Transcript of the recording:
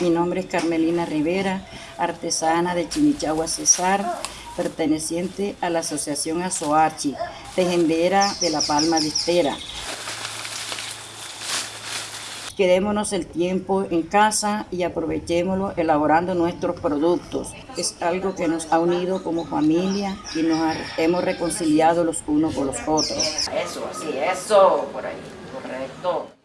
Mi nombre es Carmelina Rivera, artesana de Chimichagua Cesar, perteneciente a la Asociación Azoachi, tejedera de La Palma de Estera. Quedémonos el tiempo en casa y aprovechémoslo elaborando nuestros productos. Es algo que nos ha unido como familia y nos hemos reconciliado los unos con los otros. Eso, así, eso, por ahí, correcto.